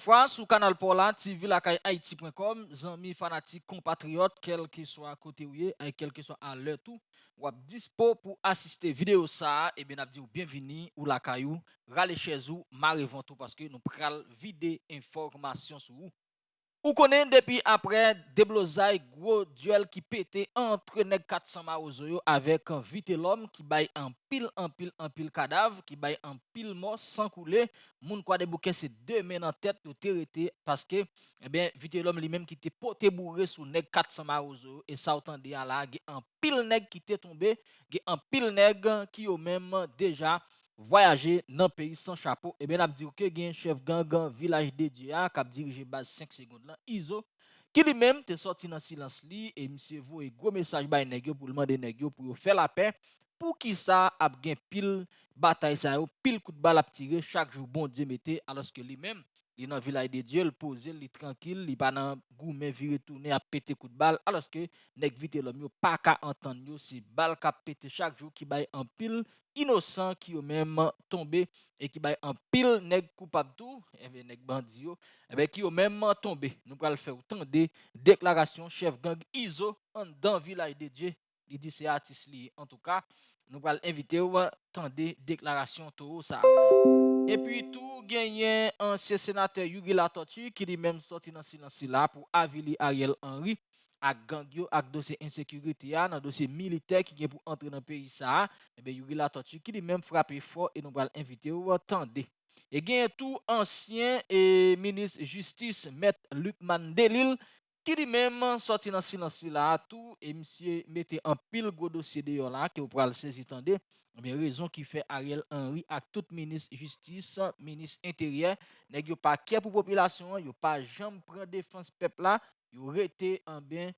fois sur Canal Pola, TV Haïti.com, amis fanatiques, compatriotes, quel que soit côté où et quel que soit à l'heure tout, ou dispo pour assister vidéo ça, et bien dit bienvenue ou la caillou, râlez chez vous, marre tout parce que nous prenons vidéo information sur vous. Ou konen depi apre deblozay gwo duel ki pete entre neg 400 maouzo yo avek vite lom ki bay an pil an pil an pil kadav, ki bay an pil mo san koule, moun kwa debouke se de men an tet yo terete paske eh vite lom li menm ki te pote bourre sou neg 400 maouzo yo e sa otan de ala ge an pil neg ki te tombe, ge an pil neg ki yo menm deja voyaje nan peyi san chapo, e ben ap dir ke gen chef gangan vilaj de diya kap dirije baz 5 segonde lan izo, ki li menm te sorti nan silans li, e mse vo e gwo mesaj bay negyo pou lman de negyo pou yo fe la pen, pou ki sa ap gen pil batay sa yo, pil kout bal ap tire chak jou bon diye mette, alos ke li menm il dans village de Dieu, il pose, il tranquille, il pas dans gourmet vi retourner à péter coup de balle alors que nèg vite l'homme pas qu'à entendre c'est balle qui pété chaque jour qui bail en pile innocent qui ont même tombé et qui bail en pile nèg coupable tout et eh bien nèg bandi yo et eh bien qui ont même tombé. Nous le faire autant de déclarations chef gang ISO en dans village de Dieu. Il dit c'est artiste en tout cas. Nous allons inviter ou des déclarations tout ça. epi tou genyen ansye senate Yugi Latoti ki li menm soti nan sinansi la pou avili Ariel Henry ak gangyo ak dosye insekurite ya nan dosye milite ki gen pou entre nan peyi sa ebe eh Yugi Latoti ki li menm frape fo e nou bal invite ou tande e genyen tou ansyen e eh, minis justice Met Luc Mandelil ki li menman soti nan silansi la atou, e msye mette an pil go dosye de yon la, ki ou pral sezi tande, mwen rezon ki fe Ariel Henry ak tout menis justice, menis interyen, neg yo pa kè pou populasyon, yo pa jam pren defans pepla, yo rete an ben,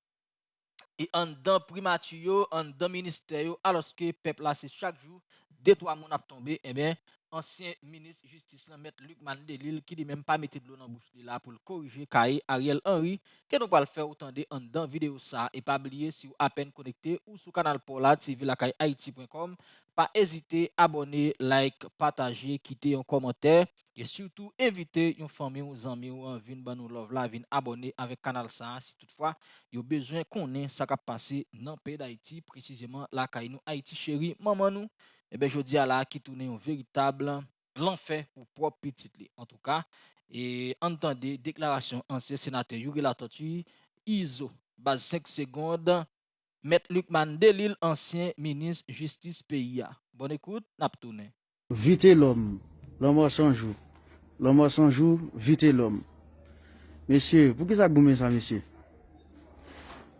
e an dan primatiyo, an dan ministeryo, aloske pepla se chak jou, detwa moun ap tombe, e ben, ancien ministre justice là maître Luc Mandelil qui dit même pas mettre de l'eau dans bouche là pour le corriger Kaye Ariel Henry. Que nous le faire autant de en dans vidéo ça et pas oublier si vous à peine connecté ou sur canal Pola TV la haïti.com pas hésiter abonner like partager quitter un commentaire et surtout inviter une famille ou amis ou en vin ban nous love la vin abonner avec canal ça si toutefois vous besoin qu'on ait ça qui passé dans pays d'Haïti précisément la caille nous Haïti chérie maman nous eh bien, je dis à la qui tourne un véritable l'enfer pour propre petit. En tout cas, et entendez déclaration ancien sénateur Yuri Latortu, ISO, base 5 secondes, Maître Luc Mandelil, ancien ministre justice pays. Bonne écoute, n'a tourné. Vite l'homme, l'homme sans jour. L'homme sans jour, vite l'homme. Monsieur, pour qui ça gomme ça, monsieur?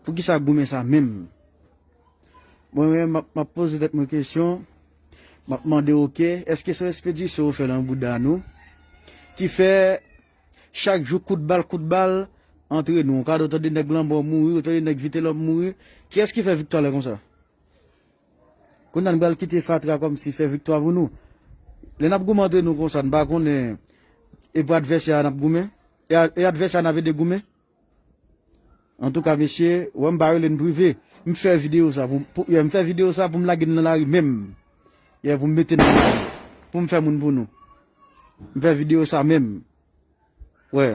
Pour qui ça gomme ça même? Moi, je pose cette question. Map mande ok, eske son ekspedisyon ou fe lan bouda nou? Ki fe, chak jou kout bal kout bal, entre nou. Kade otan de nek lambo mouri, otan de nek vite lom mouri. Ki eski fe viktoa la kon sa? Kon nan bal kite fatra kom si fe viktoa voun nou. Le nap gouman entre nou kon sa, nba kon e, e bo advesya nap goumen. E, e advesya nave de goumen. En tout ka mesye, wè mba re len prive. Mfe video sa pou, pou, mfe video sa pou m lagin nan la ri menm. Ye pou m mette nan moun. Pou m fè moun pou nou. M fè video sa mèm. Wè.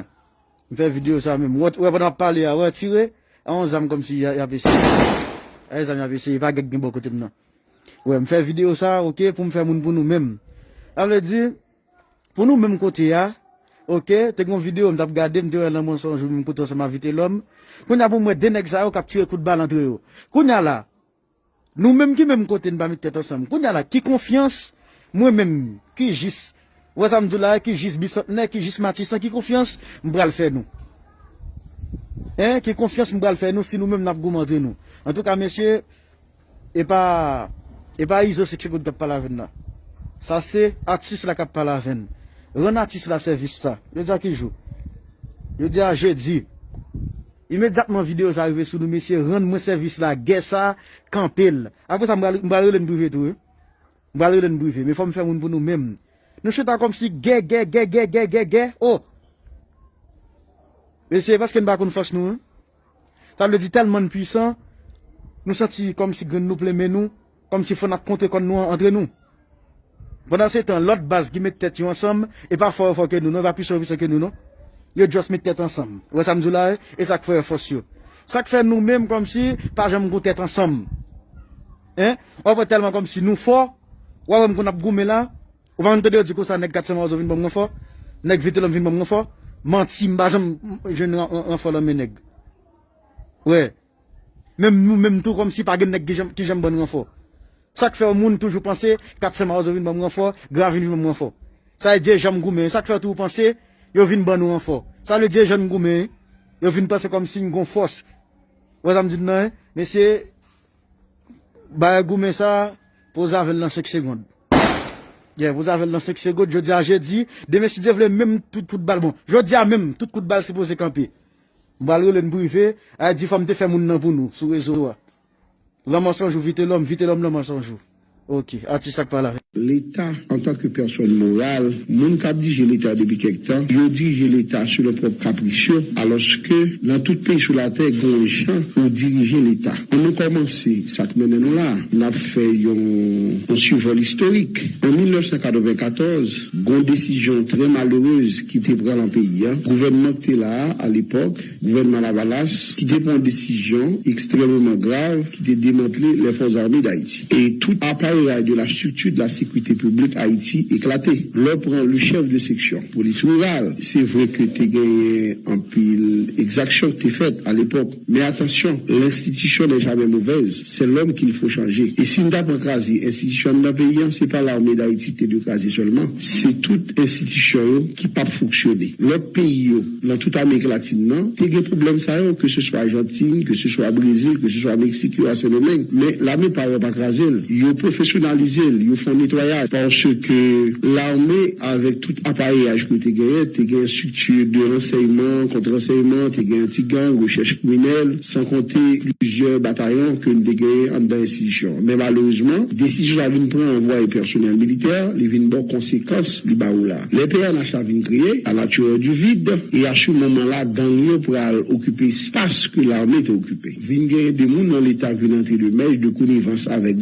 M fè video sa mèm. Wè pou nan pale ya. Wè tire. An zam kom si yave se. A zam yave se. Pa gèk gen bo kote m nan. Wè m fè video sa. Ok. Pou m fè moun pou nou mèm. A vle di. Pou nou mèm kote ya. Ok. Te kon video m tap gade. M te wè nan moun son. M kote sa ma vite lòm. Koun ya pou mwen denek sa yo. Kap tire kout bal antre yo. Koun ya la. Nou menm ki menm kote nou ba mit tèt ansam. Koun ya la ki konfians, mwen menm ki jis Wazam Doula, ki jis Bisotne ki jis Matissan, ki konfians mbral fè nou. Hein, ki konfians mbral fè nou si nou menm nap goumandre nou. En tout ka mesye, e pa, e pa izo se kye kout kap pala ven la. Sa se atis la kap pala ven. Ren atis la servis sa. Yo di a ki jou? Yo di a je di. Imediatman videyo sa arrive sou nou, mesye, rend mwen servis la, gesa, kampel. Apre sa mbalre lè nbrive tou, mbalre lè nbrive, me fòm fè moun pou nou mèm. Nou cheta kom si ge, ge, ge, ge, ge, ge, ge, oh. Mesye, paske nou bakoun fòs nou, sa mle di telman pwisan, nou senti kom si gen nou pleme nou, kom si fò nap kontre kon nou entre nou. Pendan se tan lot bas ki met tèt yo ansam, e pa fò fò ke nou, nou va pi servis ke nou nou. yo just met tête ensemble. Vous ça me là, et ça fait force yo. Ça fait nous-mêmes comme si, pas jamais goût tête ensemble. Hein? On va tellement comme si nous fort, ou on qu'on a goumé là, on va nous dire du coup ça nèg 400 morts vinn bon fort, nèg vite l'homme vinn bon fort, menti m'a jamais jeune enfant l'homme nèg. Ouais. Même nous même tout comme si pas gen nèg qui j'aime bon renfort. Ça fait au monde toujours penser 400 morts vinn bon renfort, grave vinn bon renfort. Ça veut dire j'aime goumé, ça fait tout penser yo vin ban nou an fò. Sa le diye jen goumen, yo vin pase kom si yon fòs. Wè zan mdid nan, mesye, baye goumen sa, pou zavel nan sek segond. Yeah, vous avez lancé que c'est good. Je dis à jeudi, demain si Dieu veut même tout coup de balle bon. Je dis à même tout coup de balle supposé camper. M'balre le privé, a dit femme te faire moun nan pour nous sur réseau. L'homme mensonge vite l'homme, vite l'homme le mensonge. Ok, ati sak pa la ve. L'État, en tant que personne morale, moun ka dirige l'État depuis quelque temps, yo dirige l'État sur le propre capricieux, alors que dans tout pays sur la terre, gon gens pour diriger l'État. On a commencé, ça que nous là, on a fait un, survol historique. En 1994, gon décision très malheureuse qui était prise le pays. Hein. Gouvernement était là à l'époque, gouvernement Lavalas, qui était une décision extrêmement grave qui était démantelé les forces armées d'Haïti. Et tout appareil de la structure de la sécurité publique Haïti éclaté. Là, prend le chef de section, police rurale. C'est vrai que tu gagné en pile exaction tu faite à l'époque. Mais attention, l'institution n'est jamais mauvaise. C'est l'homme qu'il faut changer. Et si nous avons crasé l'institution d'un pays, c'est pas l'armée d'Haïti qui est craser seulement. C'est toute institution qui pas fonctionner. L'autre pays, dans toute l'Amérique latine, non, tu des problèmes ça, que ce soit Argentine, que ce soit Brésil, que ce soit Mexique, il y a ce Mais l'armée pas pas craser. Ils font nettoyage parce que l'armée, avec tout appareillage que tu gagné, tu structure de renseignement, contre-renseignement, tu gagné un petit gang, recherche criminelle, sans compter plusieurs bataillons que nous gagné en l'institution. Mais malheureusement, décision à venir prendre en voie personnel militaire, les vins conséquences, les là. Les PNH venu créer à la nature du vide, et à ce moment-là, gagner pour occuper l'espace que l'armée était occupée. Dans l'état de de avec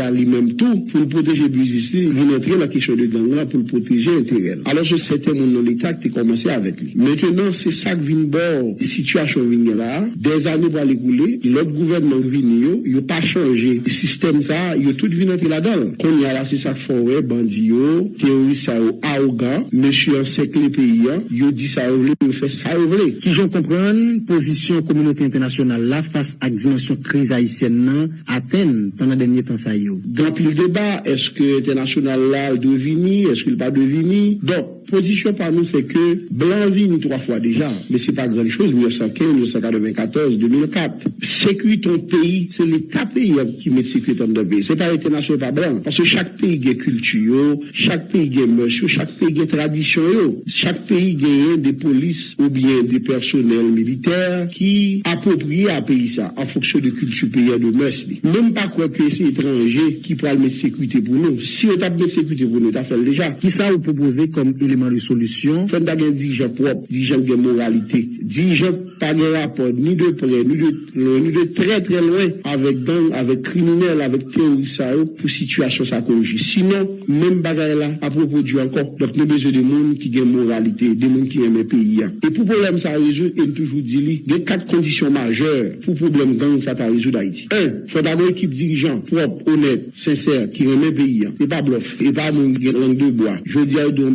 à lui-même tout, pour protéger ici, vient entrer la question de gang là pour protéger l'intérêt. Alors je sais mon dans l'État qui commencé avec lui. Maintenant, c'est ça que vient bord, situation vient là, des années pour l'écouler, l'autre gouvernement vient, il n'a pas changé. Le système ça, il a tout venu entrer là-dedans. Qu'on y a là, c'est ça faut, bandit, terroriste, arrogant, monsieur en sec les pays, il dit ça, il fait ça, il Si je comprends, position communauté internationale là, face à la dimension crise haïtienne, Athènes, pendant dernier temps ça y Donc le débat, est-ce que international là devini, est-ce qu'il pas devini? Donc, position par nous, c'est que blanc vini trois fois déjà, mais c'est pas grand chose, 1915, 1994, 2004. Sécurité ton pays, c'est l'État pays qui met dans le pays. C'est pas l'international pas blanc. Parce que chaque pays a culture, chaque pays a monsieur, chaque pays a tradition, chaque pays a des polices ou bien des personnels militaires qui approprient à pays ça, en fonction de culture pays de mœurs. Même pas quoi que c'est étranger qui pourra mettre sécurité pour nous. Si on t'a mis sécurité pour nous, t'as fait déjà. Qui ça vous proposez comme élément de solution? Fait d'avoir un dirigeant propre, dirigeant de moralité, dirigeant pas de rapport, ni de près, ni de très très loin avec gang, avec criminels, avec terroristes, pour situation ça Sinon, même bagarre là, à propos du encore, donc nous besoin de monde qui ont moralité, des monde qui aiment le pays. Et pour problème ça résout, et toujours dit, il y a quatre conditions majeures pour problème gang ça t'a résoudre d'Haïti. Un, faut d'abord équipe dirigeant propre, honnête, sincère, qui aime le pays. Et pas bluff, et pas mon langue de bois. Je dis à deux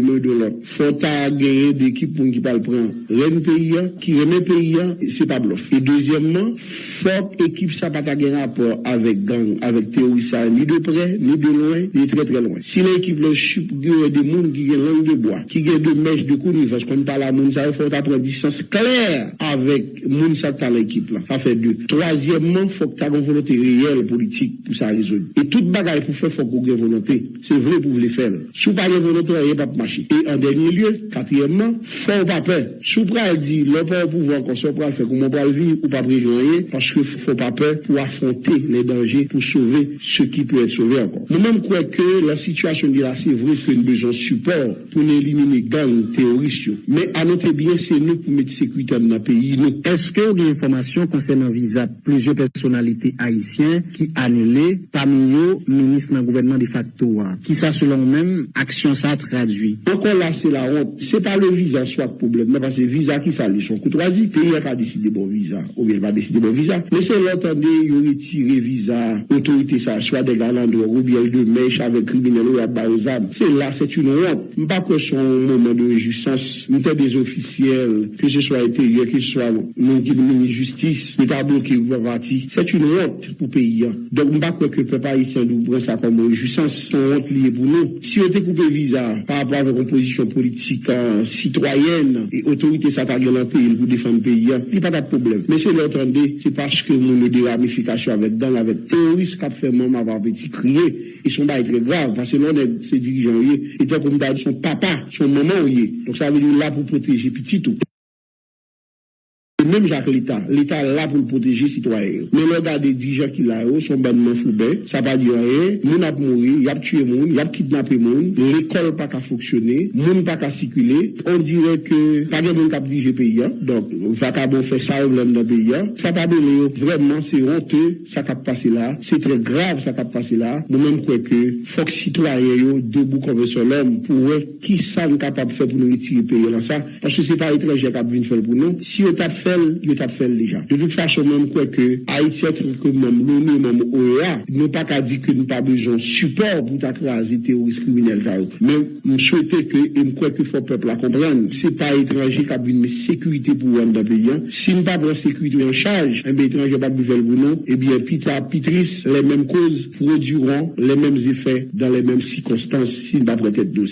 demain de l'autre. Faut t'as gagner d'équipe pour qui parle prendre. Rien pays, qui le pays, c'est pas bluff. Et deuxièmement, faut équipe ça pas gagner rapport avec gang, avec terroriste, ni de près, ni de loin, ni très très loin. Si l'équipe le chup des gens qui ont langue de bois, qui ont de mèches de connivence, comme par la moun, ça faut prendre distance claire avec moun ça l'équipe là. Ça fait deux. Troisièmement, faut que tu aies une volonté réelle politique pour ça résoudre. Et toute bagaille pour faire, faut qu'on ait volonté. C'est vrai pour vous le faire. Si vous pas de volonté, il n'y a pas de Et en dernier lieu, quatrièmement, faut pas peur. Si vous pas dit, le pouvoir qu'on soit pas faire, comment pas vivre ou pas prévenir, parce que faut pas peur pour affronter les dangers, pour sauver ce qui peut être sauvé encore. Nous-mêmes croyons que la situation de là, c'est vrai que nous besoin de support pour éliminer gangs terroristes. Mais à notre bien, c'est nous pour mettre sécurité dans le pays. Est-ce que vous avez information concernant visa plusieurs personnalités haïtiennes qui annulé parmi eux, ministre dans le gouvernement de facto, qui ça selon même, action ça traduit? Encore là, c'est la honte. C'est pas le visa soit le problème, mais parce que visa qui s'allie son courtoisie, pays n'a pas décidé bon visa, ou bien pas décidé bon visa. Mais c'est l'entendez, il retire visa, autorité ça, soit des galandres, ou bien de mèche avec criminels ou à Baozam. C'est là, c'est une honte. Pas que son moment de réjouissance, nous des officiels, que ce soit intérieur, que ce soit le justice, l'État bloqué ou C'est une honte pour pays. Hein. Donc, pas que le peuple haïtien nous ça comme réjouissance, c'est une honte liée pour nous. Si on était coupé visa par rapport à une position politique citoyenne et autorité ça dans le pour défendre le pays, hein, il n'y a pas de problème. Mais c'est l'entendez, c'est parce que nous avons des ramifications avec dans avec terroristes qui ont fait avoir petit crier. Ils sont pas très graves parce que l'on est ces dirigeants, et comme son papa, son maman, donc ça veut dire là pour protéger petit tout même Jacques l'État, l'État là pour protéger les citoyens. Mais le gars des dirigeants qui là, sont bonnement foubés, ça va dire rien, moun a mouru, y a tué moun, y a kidnappé moun, l'école pas qu'à fonctionner, moun pas qu'à circuler, on dirait que pas de moun a dirigé pays, hein. donc, va qu'à bon faire ça au dans le pays, hein. ça va donner, vraiment, c'est honteux, ça a passé là, c'est très grave, ça a passé là, nous même quoi que, faut que citoyens, debout comme sur l'homme, pour voir qui ça nous capable de faire pour nous retirer pays parce que c'est pas étranger qui a venir faire pour nous, si on t'a fait est fait déjà. De toute façon, même quoi que Haïti, que même l'ONU, même OEA, nous pas qu'à dire que nous pas besoin de support pour t'accraser terroristes criminels. Mais je souhaitais que, et je crois qu'il faut le peuple à comprendre, c'est pas étranger qui a une sécurité pour un pays. Hein. Si nous pas la sécurité en charge, un étranger pas besoin pour nous, eh bien, pita, pitris, les mêmes causes produiront les mêmes effets dans les mêmes circonstances si nous pas prêter de.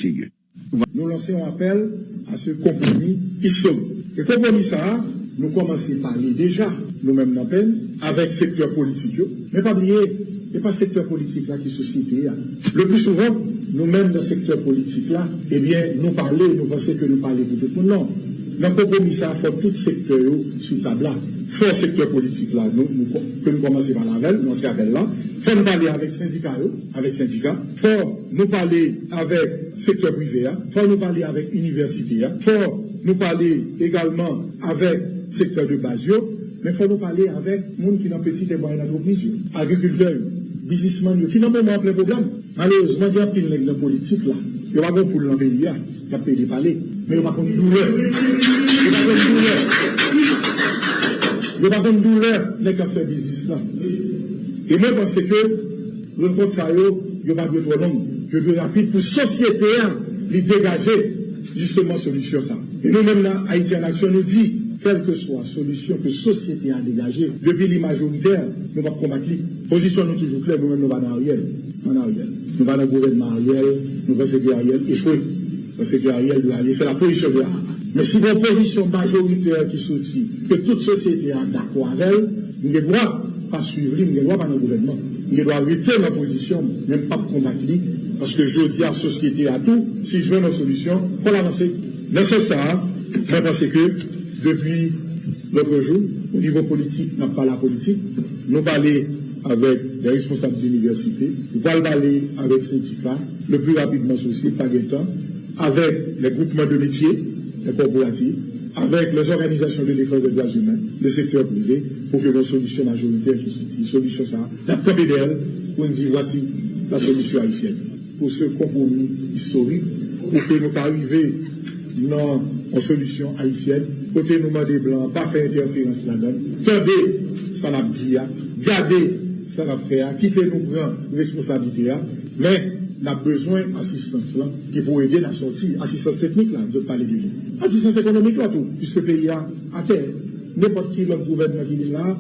Nous lançons un appel à ce compromis qui sommes. Et compromis ça, nous commençons à parler déjà, nous-mêmes dans peine, avec le secteur politique. Mais pas oublier, n'est pas secteur politique là qui est société. Le plus souvent, nous-mêmes dans le secteur politique là, eh bien, nous parlons, nous pensons que nous parlons pour tout le monde. Non. Dans le compromis, ça faut tout secteur sous table là. Faut secteur politique là, nous, nous, que nous commençons par la nous avec là. Faut nous parler avec syndicats, avec syndicats. Faut nous parler avec secteur privé, faut nous parler avec université, faut nous parler également avec secteur de base, mais il faut nous parler avec les gens qui sont petite et moyenne entreprise, agriculteurs, businessmen, qui n'ont même pas plein programme. Malheureusement, il y a pile dans la politique là. Il n'y a pas pour le pays, il y a pas de parler, mais il n'y a pas de douleur. Il n'y a pas de douleur. Il n'y a pas de douleur dans le fait business là. Et moi, je pense que rencontre ça, il n'y a pas de trop long. Je veux rapide pour la société, les dégager justement solution ça. Et nous-mêmes là, Haïti en action nous dit, quelle que soit la solution que la société a dégagée, depuis les majoritaires, nous allons combattre. Position nous toujours claire, nous-mêmes nous allons en arrière. En arrière. Nous allons dans le gouvernement arrière, nous pensons que Ariel échoué. Parce que Ariel doit aller, c'est la position de Mais si une position majoritaire qui sortit, que toute société a d'accord avec elle, nous ne devons pas suivre, nous ne devons pas dans le gouvernement. Nous devons arrêter la position, même pas combattre parce que je dis à la société à tout, si je veux une solution, il faut l'avancer. Mais c'est ça, je pense que depuis l'autre jour, au niveau politique, nous pas la politique, nous parlons avec les responsables d'université, nous parlons avec les syndicats, le plus rapidement possible, pas de temps, avec les groupements de métiers, les corporatifs, avec les organisations de défense des droits humains, le secteur privé, pour que nos solutions majoritaires qui sont solution ça, la d'elle, pour nous dire voici la solution haïtienne. Pour ce compromis historique, pour que nous arrivions dans une solution haïtienne, côté nous des blancs, pas faire interférence là-dedans. Tendez, ça n'a dit, gardez, ça n'a fait, quittez nous prendre responsabilité, mais nous avons besoin d'assistance là, qui pour aider la sortie, assistance technique là, je parler de lui. Assistance économique là tout, puisque le pays a à terre. N'importe qui l'autre gouvernement qui est là,